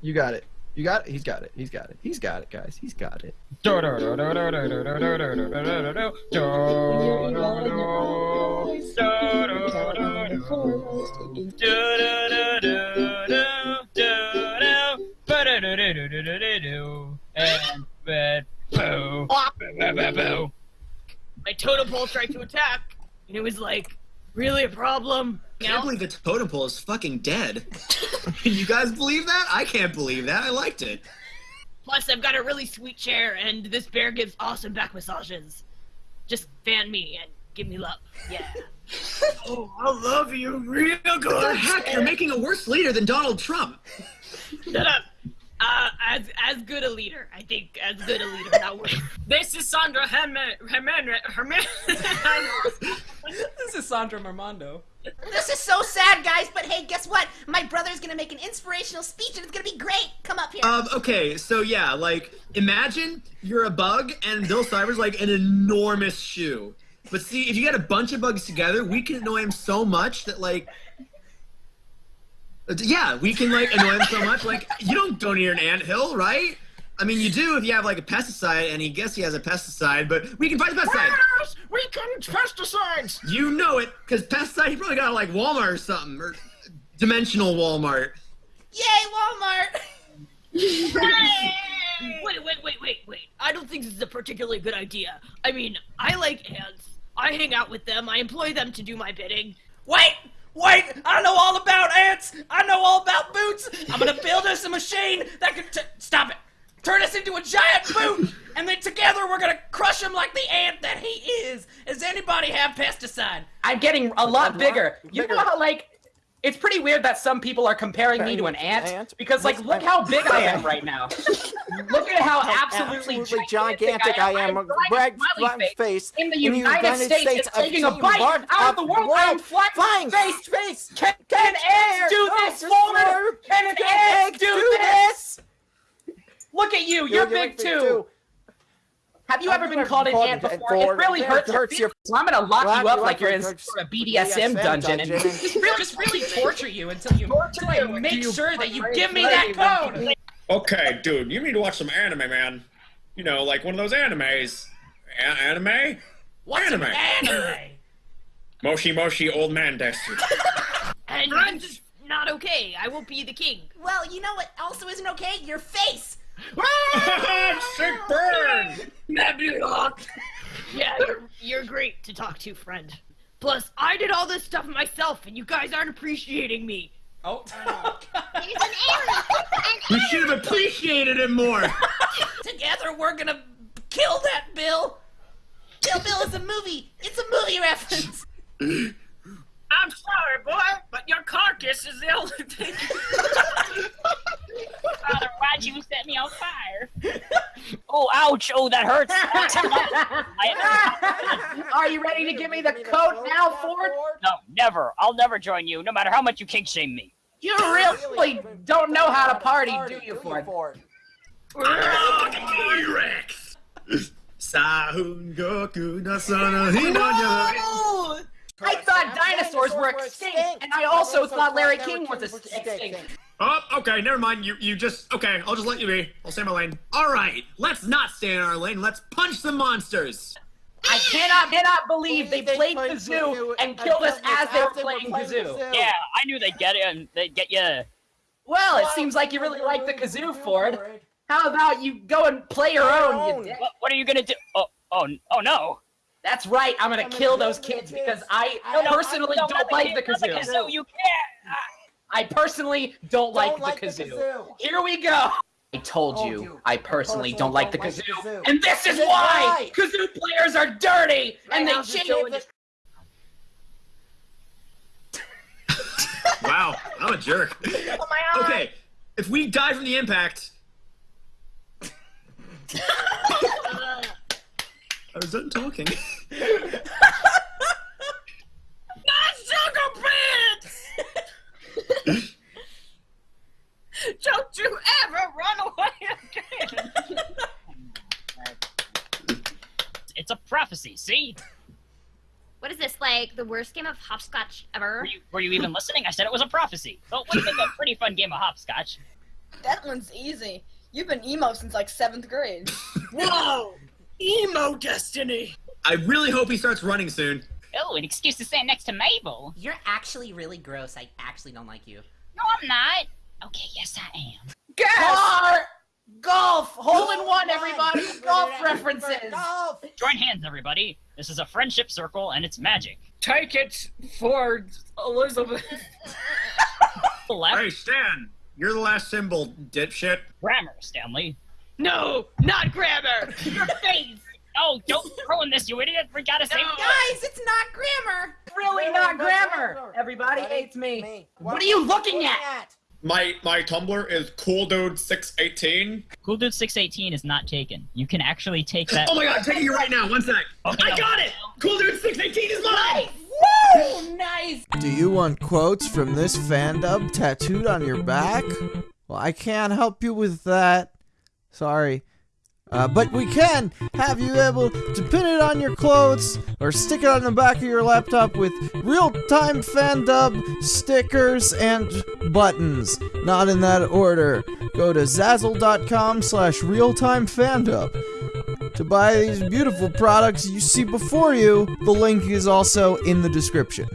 You got it. You got it. He's got it. He's got it. He's got it, guys. He's got it. My totem pole tried to attack, and it was like, really a problem? I can't believe the totem pole is fucking dead. Can you guys believe that? I can't believe that. I liked it. Plus, I've got a really sweet chair, and this bear gives awesome back massages. Just fan me and give me love. Yeah. Oh, I love you real good. What the heck? You're making a worse leader than Donald Trump. Shut up. Uh, as as good a leader, I think as good a leader, not worse. This is Sandra Herman. Herman. Herman. This is Sandra Marmondo. This is so sad, guys, but hey, guess what? My brother's gonna make an inspirational speech and it's gonna be great. Come up here. Um, okay, so yeah, like, imagine you're a bug and Bill Cipher's like an enormous shoe. But see, if you get a bunch of bugs together, we can annoy him so much that, like, yeah, we can, like, annoy him so much. Like, you don't go near an anthill, right? I mean, you do if you have, like, a pesticide, and he guess he has a pesticide, but we can fight the pesticide. Yes, we can pesticides. You know it, because pesticide, he probably got, like, Walmart or something, or Dimensional Walmart. Yay, Walmart! Wait, wait, wait, wait, wait. I don't think this is a particularly good idea. I mean, I like ants. I hang out with them. I employ them to do my bidding. Wait! Wait! I know all about ants! I know all about boots! I'm gonna build us a machine that can t- stop it! Turn us into a giant boot! And then together we're gonna crush him like the ant that he is! Does anybody have pesticide? I'm getting a lot bigger. You know how, like, it's pretty weird that some people are comparing me to an ant, Ant? because, like, look how big I am right now. look at how absolutely, Absolutely gigantic I am. I'm Rag smiley flat face. in the in United, States, is of taking a taking bite out of the world. I am flying, Flying face. face. Can, can ants do this just for me? Can an Can ant do this? Look at you. You're, big, too. Have you Have ever been ever called an called ant an before? It really before? hurts, hurts your- So I'm gonna lock Lock you up you like you're in some you're sort of BDSM, BDSM dungeon, and just really, just really torture you until you, until I make sure that you give me that code. Okay, dude, you need to watch some anime, man. You know, like one of those animes. A- anime? What's Anime. an anime? Moshi Moshi Old Man Desu. And this is not okay. I will be the king. Well, you know what also isn't okay? Your face! Sick burn! Yeah, you're, you're great to talk to, friend. Plus, I did all this stuff myself, and you guys aren't appreciating me. Oh. He's an alien! We should have appreciated him more. Together we're gonna kill that Bill. Kill Bill is a movie! It's a movie reference! I'm sorry, boy, but your carcass is the only thing. Father, why'd you set me on fire? oh, ouch! Oh, that hurts. Are you ready to give me the code now, Ford? no, never. I'll never join you, no matter how much you kink shame me. You really don't know how to party, do you, Ford? T-Rex. Sahun Goku Nasana Hinanya. I thought dinosaurs were extinct, and I also thought Larry King was extinct. Oh, okay, never mind. You you just okay. I'll just let you be. I'll stay in my lane. All right, let's not stay in our lane. Let's punch some monsters. I cannot, cannot believe they played kazoo and killed us as they were playing kazoo. Yeah, I knew they'd get it and they'd get you. Well, it seems like you really like the kazoo, Ford. How about you go and play your own, you? What, what are you gonna do? Oh, oh, oh no. That's right, I'm gonna kill those kids because I personally No, don't not the like the not the kazoo. kazoo. You can't. Uh, I personally don't like like the the kazoo. kazoo. Here we go. I told Told you, you, I personally don't like the kazoo. kazoo. And this is This is why! why. Kazoo players are dirty! And they cheat. change Wow, I'm a jerk. Oh my! Okay, if we die from the impact. I was done talking. Sugar pants! Don't you ever run away again! It's a prophecy. See? What is this, like the worst game of hopscotch ever? Were you, were you even listening? I said it was a prophecy. But what do you think of a pretty fun game of hopscotch? That one's easy. You've been emo since like seventh grade. Whoa! Emo Destiny! I really hope he starts running soon. Oh, an excuse to stand next to Mabel. You're actually really gross. I actually don't like you. No, I'm not. Okay, yes, I am. Car! Golf! Hole in one, everybody! Golf references! Golf. Join hands, everybody. This is a friendship circle, and it's magic. Take it for Elizabeth. Left, Hey, Stan, you're the last symbol, dipshit. grammar, Stanley. No, not grammar. Your face. Oh, don't ruin this, you idiot! We gotta save. Guys, it's not grammar. Really not grammar! Everybody hates me. What are you looking at? My my Tumblr is cooldude618. Cool Dude 618 is not taken. You can actually take that. Oh my god, I'm taking you right now. One sec. Okay, I no. got it! Cool Dude 618 is mine! Woo! Nice! Do you want quotes from this fandub tattooed on your back? Well, I can't help you with that. Sorry. Uh, but we can have you able to pin it on your clothes or stick it on the back of your laptop with real-time fandub stickers and buttons. Not in that order. Go to zazzle.com slash realtime fandub. To buy these beautiful products you see before you, the link is also in the description.